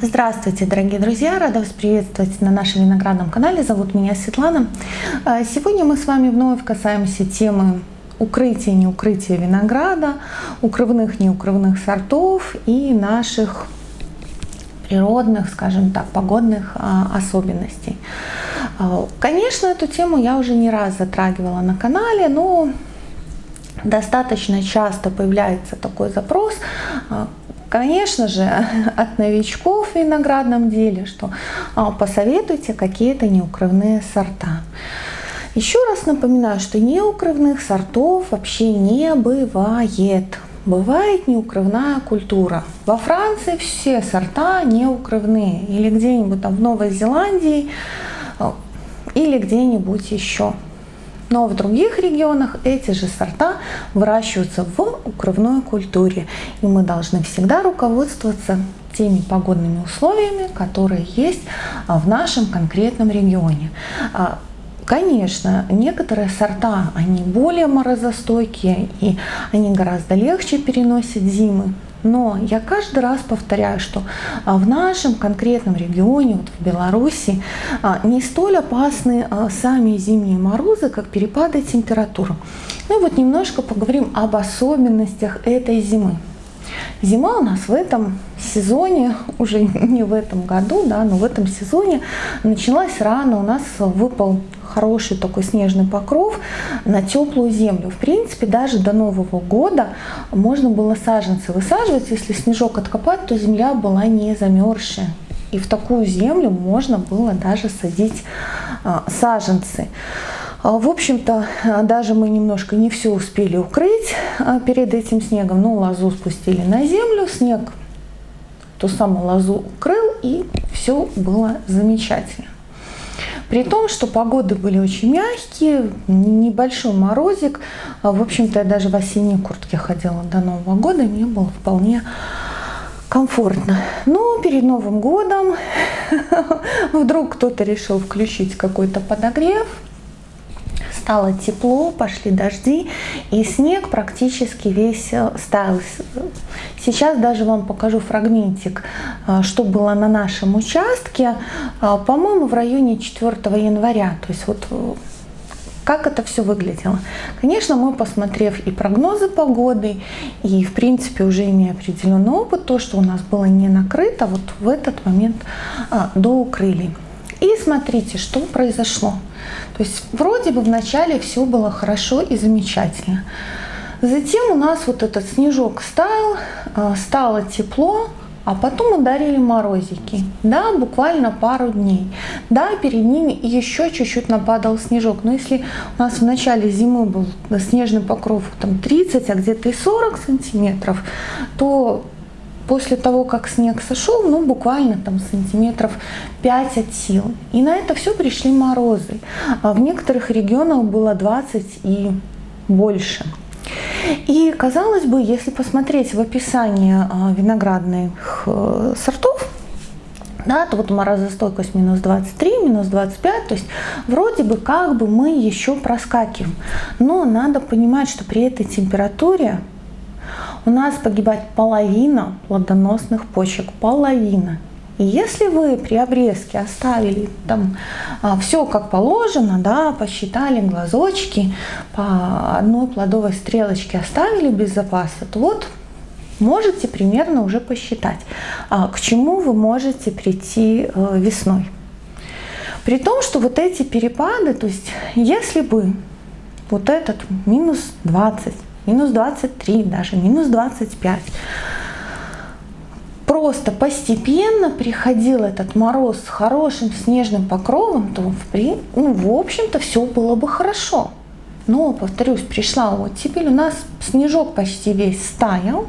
Здравствуйте, дорогие друзья! Рада вас приветствовать на нашем виноградном канале. Зовут меня Светлана. А, сегодня мы с вами вновь касаемся темы укрытия неукрытия винограда, укрывных неукрывных сортов и наших природных, скажем так, погодных а, особенностей. А, конечно, эту тему я уже не раз затрагивала на канале, но достаточно часто появляется такой запрос, Конечно же, от новичков в виноградном деле, что а, посоветуйте какие-то неукрывные сорта. Еще раз напоминаю, что неукрывных сортов вообще не бывает. Бывает неукрывная культура. Во Франции все сорта неукрывные. Или где-нибудь там в Новой Зеландии, а, или где-нибудь еще. Но в других регионах эти же сорта выращиваются в укрывной культуре. И мы должны всегда руководствоваться теми погодными условиями, которые есть а, в нашем конкретном регионе. А, конечно, некоторые сорта, они более морозостойкие и они гораздо легче переносят зимы. Но я каждый раз повторяю, что а, в нашем конкретном регионе, вот в Беларуси, а, не столь опасны а, сами зимние морозы, как перепады температур. Ну и вот немножко поговорим об особенностях этой зимы. Зима у нас в этом сезоне, уже не в этом году, да, но в этом сезоне началась рано. У нас выпал хороший такой снежный покров на теплую землю. В принципе, даже до Нового года можно было саженцы высаживать. Если снежок откопать, то земля была не замерзшая. И в такую землю можно было даже садить а, саженцы. А, в общем-то, даже мы немножко не все успели укрыть а, перед этим снегом, но лозу спустили на землю, снег ту самую лозу укрыл, и все было замечательно. При том, что погоды были очень мягкие, небольшой морозик. А, в общем-то, я даже в осенней куртке ходила до Нового года, и мне было вполне комфортно. Но перед Новым годом вдруг кто-то решил включить какой-то подогрев, стало тепло, пошли дожди, и снег практически весь э, стаял. Сейчас даже вам покажу фрагментик, э, что было на нашем участке, э, по-моему, в районе 4 января. То есть вот как это все выглядело. Конечно, мы, посмотрев и прогнозы погоды, и, в принципе, уже имея определенный опыт, то, что у нас было не накрыто, вот в этот момент а, доукрыли. И смотрите, что произошло. То есть вроде бы вначале все было хорошо и замечательно. Затем у нас вот этот снежок стал, а, стало тепло, а потом ударили морозики. Да, буквально пару дней. Да, перед ними еще чуть-чуть нападал снежок. Но если у нас в начале зимы был снежный покров там 30, а где-то и 40 сантиметров, то после того, как снег сошел, ну, буквально там сантиметров 5 от сил. И на это все пришли морозы. А в некоторых регионах было 20 и больше. И казалось бы, если посмотреть в описание а, виноградных э, сортов, да, то вот морозостойкость минус 23, минус 25, то есть вроде бы как бы мы еще проскакиваем. Но надо понимать, что при этой температуре у нас погибает половина плодоносных почек, половина. И если вы при обрезке оставили там а, все как положено, да, посчитали глазочки, по одной плодовой стрелочке оставили без запаса, то вот можете примерно уже посчитать, а, к чему вы можете прийти э, весной. При том, что вот эти перепады, то есть если бы вот этот минус 20, минус 23, даже минус 25. Просто постепенно приходил этот мороз с хорошим снежным покровом, то в, ну, в общем-то все было бы хорошо. Но, повторюсь, пришла оттепель, у нас снежок почти весь стаял.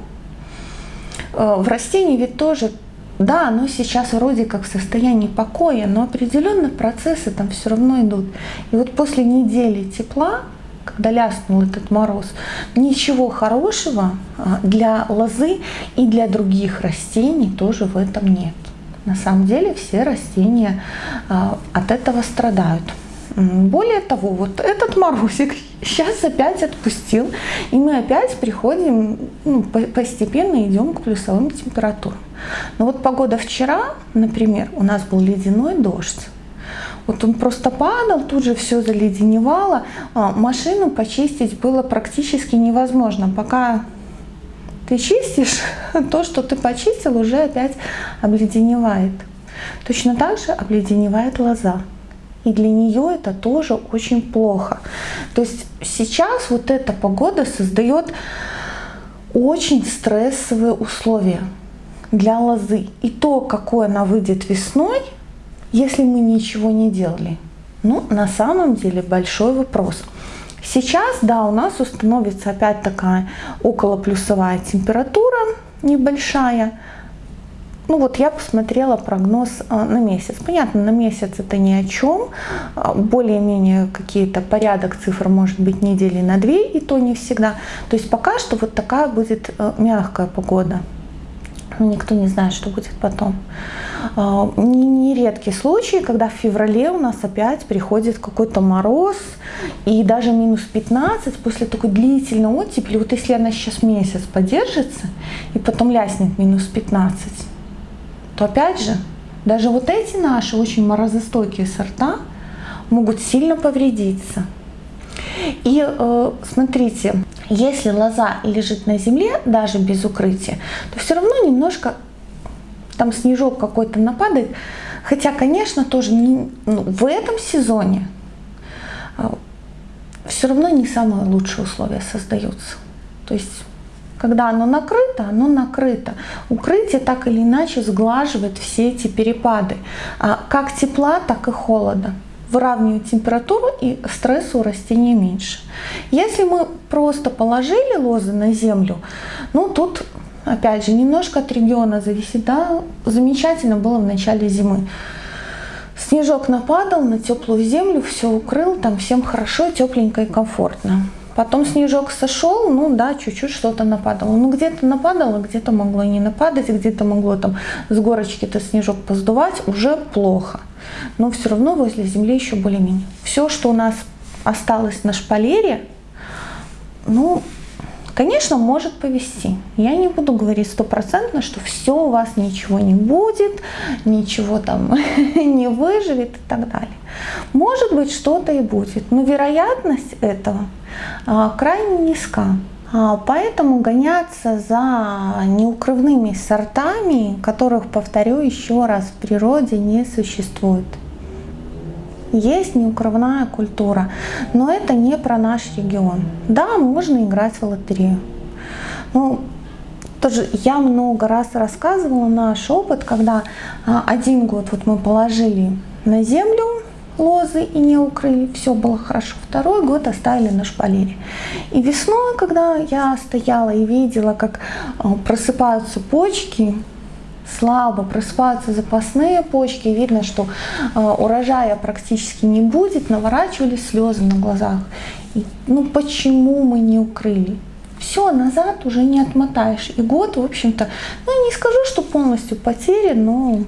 Э, в растении ведь тоже, да, оно сейчас вроде как в состоянии покоя, но определенные процессы там все равно идут. И вот после недели тепла когда ляснул этот мороз, ничего хорошего а, для лозы и для других растений тоже в этом нет. На самом деле все растения а, от этого страдают. Более того, вот этот морозик сейчас опять отпустил, и мы опять приходим, ну, постепенно идем к плюсовым температурам. Но вот погода вчера, например, у нас был ледяной дождь. Вот он просто падал, тут же все заледеневало. А, машину почистить было практически невозможно. Пока ты чистишь, то, что ты почистил, уже опять обледеневает. Точно так же обледеневает лоза. И для нее это тоже очень плохо. То есть сейчас вот эта погода создает очень стрессовые условия для лозы. И то, какой она выйдет весной, если мы ничего не делали, ну, на самом деле большой вопрос. Сейчас, да, у нас установится опять такая около плюсовая температура небольшая, ну вот я посмотрела прогноз а, на месяц. Понятно, на месяц это ни о чем. А, более-менее какие-то порядок цифр может быть недели на две, и то не всегда. То есть пока что вот такая будет а, мягкая погода. Никто не знает, что будет потом. Нередкий случай, когда в феврале у нас опять приходит какой-то мороз и даже минус 15 после такой длительной оттепели. Вот если она сейчас месяц подержится и потом ляснет минус 15, то опять же, даже вот эти наши очень морозостойкие сорта могут сильно повредиться. И э, смотрите, если лоза лежит на земле, даже без укрытия, то все равно немножко там снежок какой-то нападает. Хотя, конечно, тоже не, ну, в этом сезоне э, все равно не самые лучшие условия создаются. То есть когда оно накрыто, оно накрыто. Укрытие так или иначе сглаживает все эти перепады. А как тепла, так и холода. Выравнивает температуру и стресса у растения меньше. Если мы просто положили лозы на землю, ну тут опять же немножко от региона зависит. Да? Замечательно было в начале зимы. Снежок нападал на теплую землю, все укрыл, там всем хорошо, тепленько и комфортно. Потом снежок сошел, ну да, чуть-чуть что-то нападало. Ну где-то нападало, где-то могло не нападать, где-то могло там с горочки-то снежок поздувать, уже плохо. Но все равно возле земли еще более-менее. Все, что у нас осталось на шпалере, ну, конечно, может повести. Я не буду говорить стопроцентно, что все у вас ничего не будет, ничего там не выживет и так далее. Может быть, что-то и будет, но вероятность этого а, крайне низка. А, поэтому гоняться за неукрывными сортами, которых, повторю еще раз, в природе не существует. Есть неукрывная культура, но это не про наш регион. Да, можно играть в лотерею. Ну, тоже я много раз рассказывала наш опыт, когда а, один год вот мы положили на землю лозы и не укрыли, все было хорошо. Второй год оставили на шпалере. И весной, когда я стояла и видела, как а, просыпаются почки, слабо просыпаются запасные почки, видно, что э, урожая практически не будет, наворачивались слезы на глазах. И, ну почему мы не укрыли? Все, назад уже не отмотаешь. И год, в общем-то, ну не скажу, что полностью потерян, но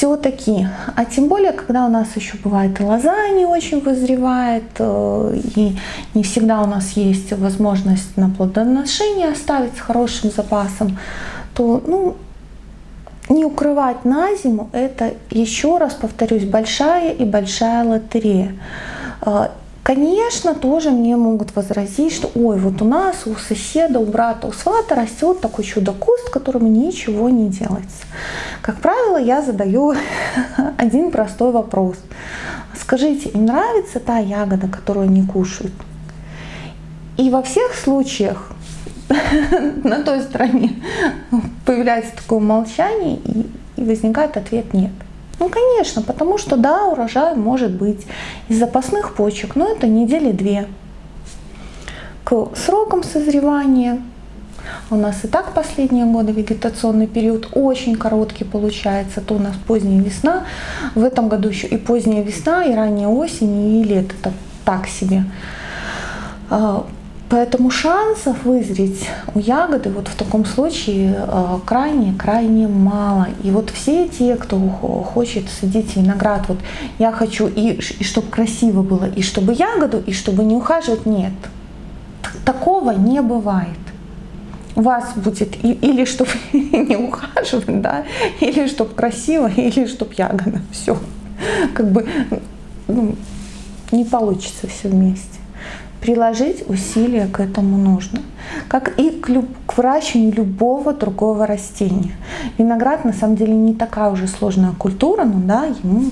все-таки, а тем более, когда у нас еще бывает и лоза не очень вызревает, э, и не всегда у нас есть возможность на плодоношение оставить с хорошим запасом, то ну, не укрывать на зиму, это, еще раз повторюсь, большая и большая лотерея. Конечно, тоже мне могут возразить, что ой, вот у нас, у соседа, у брата, у свата растет такой чудо-куст, которому ничего не делается. Как правило, я задаю один простой вопрос. Скажите, им нравится та ягода, которую они кушают? И во всех случаях на той стороне появляется такое молчание и возникает ответ нет. Ну, конечно, потому что да, урожай может быть из запасных почек, но это недели две. К срокам созревания у нас и так последние годы вегетационный период очень короткий получается. То у нас поздняя весна, в этом году еще и поздняя весна, и ранняя осень, и лето. Это так себе. Поэтому шансов вызреть у ягоды вот в таком случае крайне-крайне мало. И вот все те, кто хочет садить виноград, вот я хочу и, и чтобы красиво было, и чтобы ягоду, и чтобы не ухаживать, нет. Такого не бывает у вас будет или чтобы не ухаживать, да, или чтобы красиво, или чтобы ягода. Все. Как бы ну, не получится все вместе. Приложить усилия к этому нужно. Как и к, люб, к выращиванию любого другого растения. Виноград на самом деле не такая уже сложная культура, но да, ему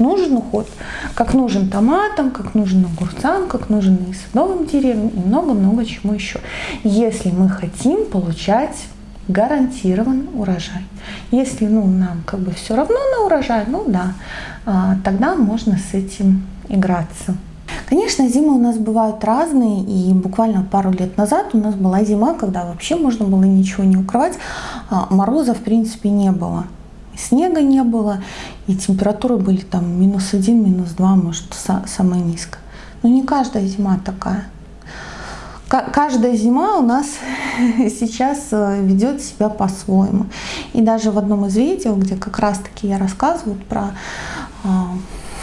нужен уход, как нужен томатам, как нужен огурцам, как нужен и садовым деревьям и много-много чему еще. Если мы хотим получать гарантирован урожай. Если ну, нам как бы все равно на урожай, ну да, а, тогда можно с этим играться. Конечно, зимы у нас бывают разные, и буквально пару лет назад у нас была зима, когда вообще можно было ничего не укрывать, а мороза в принципе не было снега не было, и температуры были там минус один, минус два, может, самая низкая. Но не каждая зима такая. Каждая зима у нас сейчас э, ведет себя по-своему. И даже в одном из видео, где как раз-таки я рассказываю про а,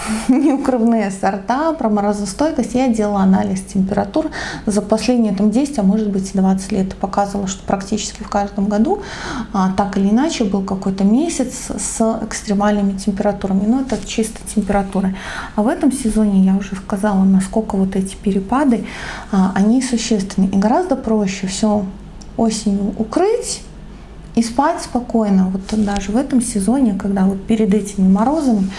неукрывные сорта, про морозостойкость. Я делала анализ температур за последние там, 10, а может быть 20 лет. Показывала, что практически в каждом году а, так или иначе был какой-то месяц с экстремальными температурами. Но это чисто температуры. А в этом сезоне я уже сказала, насколько вот эти перепады, а, они существенны. И гораздо проще все осенью укрыть, и спать спокойно. Вот даже в этом сезоне, когда вот перед этими морозами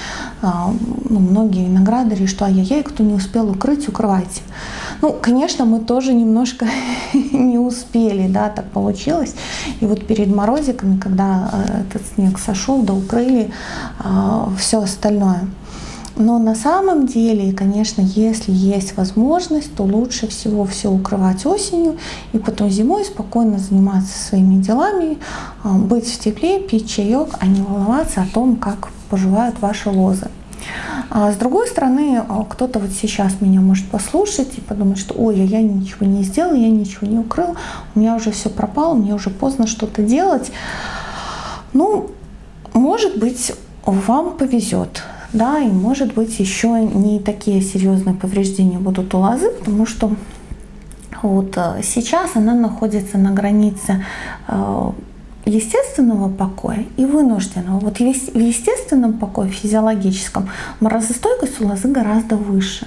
а, ну, многие виноградари, что ай-яй-яй, кто не успел укрыть, укрывайте. Ну, конечно, мы тоже немножко не успели, да, так получилось. И вот перед морозиками, когда э, этот снег сошел, да укрыли а, все остальное. Но на самом деле, конечно, если есть возможность, то лучше всего все укрывать осенью и потом зимой спокойно заниматься своими делами, а, быть в тепле, пить чаек, а не волноваться о том, как поживают ваши лозы. А с другой стороны, а, кто-то вот сейчас меня может послушать и подумать, что ой, я ничего не сделал, я ничего не укрыл, у меня уже все пропало, мне уже поздно что-то делать. Ну, может быть, вам повезет да, и может быть еще не такие серьезные повреждения будут у лозы, потому что вот э, сейчас она находится на границе э, естественного покоя и вынужденного. Вот в естественном покое, физиологическом, морозостойкость у лозы гораздо выше.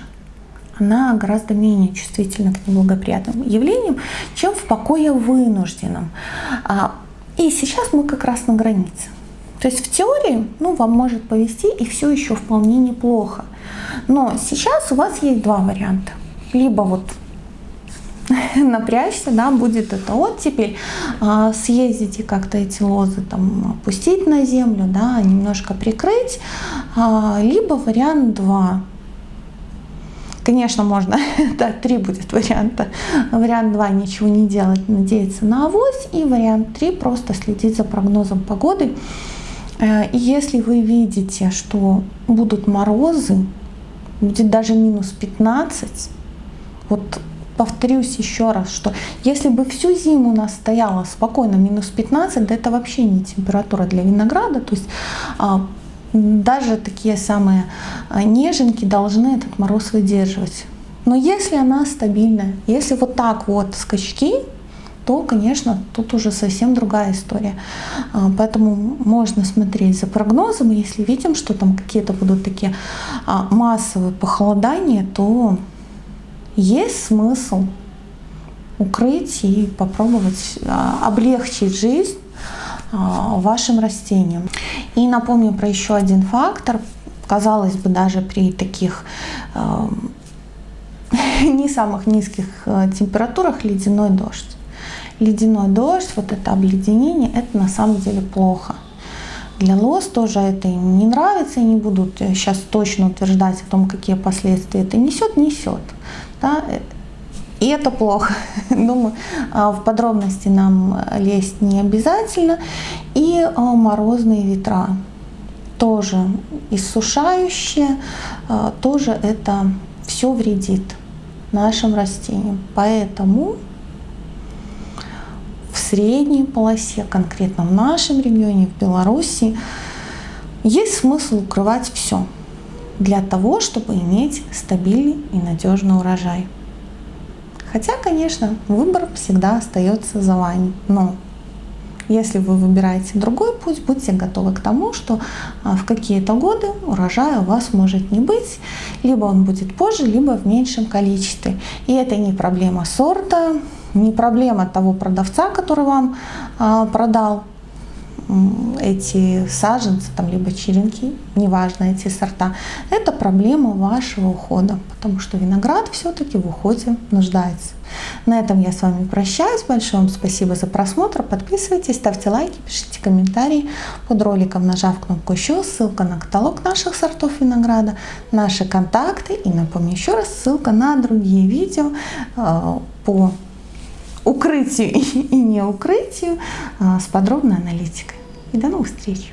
Она гораздо менее чувствительна к неблагоприятным явлениям, чем в покое вынужденном. А, и сейчас мы как раз на границе. То есть в теории ну, вам может повести и все еще вполне неплохо. Но сейчас у вас есть два варианта. Либо вот напрячься, да, будет это оттепель, а, съездить и как-то эти лозы там опустить на землю, да, немножко прикрыть, а, либо вариант 2. Конечно, можно, да, три будет варианта. Вариант 2 ничего не делать, надеяться на авось, и вариант 3 просто следить за прогнозом погоды если вы видите, что будут морозы, будет даже минус 15, вот повторюсь еще раз, что если бы всю зиму у нас стояла спокойно минус 15, да это вообще не температура для винограда, то есть а, даже такие самые а, неженки должны этот мороз выдерживать. Но если она стабильная, если вот так вот скачки, то, конечно, тут уже совсем другая история. А, поэтому можно смотреть за прогнозом, и если видим, что там какие-то будут такие а, массовые похолодания, то есть смысл укрыть и попробовать а, облегчить жизнь вашим растениям. И напомню про еще один фактор. Казалось бы, даже при таких не самых низких температурах ледяной дождь ледяной дождь, вот это обледенение, это на самом деле плохо. Для лос тоже это им не нравится, и не будут сейчас точно утверждать о том, какие последствия это несет, несет. Да? И это плохо. Думаю, а, в подробности нам лезть не обязательно. И а, морозные ветра тоже иссушающие, а, тоже это все вредит. нашим растениям. Поэтому средней полосе, конкретно в нашем регионе, в Беларуси, есть смысл укрывать все для того, чтобы иметь стабильный и надежный урожай. Хотя, конечно, выбор всегда остается за вами. Но если вы выбираете другой путь, будьте готовы к тому, что а, в какие-то годы урожая у вас может не быть, либо он будет позже, либо в меньшем количестве. И это не проблема сорта, не проблема того продавца, который вам а, продал эти саженцы, там, либо черенки, неважно эти сорта, это проблема вашего ухода, потому что виноград все-таки в уходе нуждается. На этом я с вами прощаюсь. Большое вам спасибо за просмотр. Подписывайтесь, ставьте лайки, пишите комментарии под роликом, нажав кнопку еще, ссылка на каталог наших сортов винограда, наши контакты и напомню еще раз, ссылка на другие видео э, по укрытию и не укрытию э, с подробной аналитикой. И до новых встреч!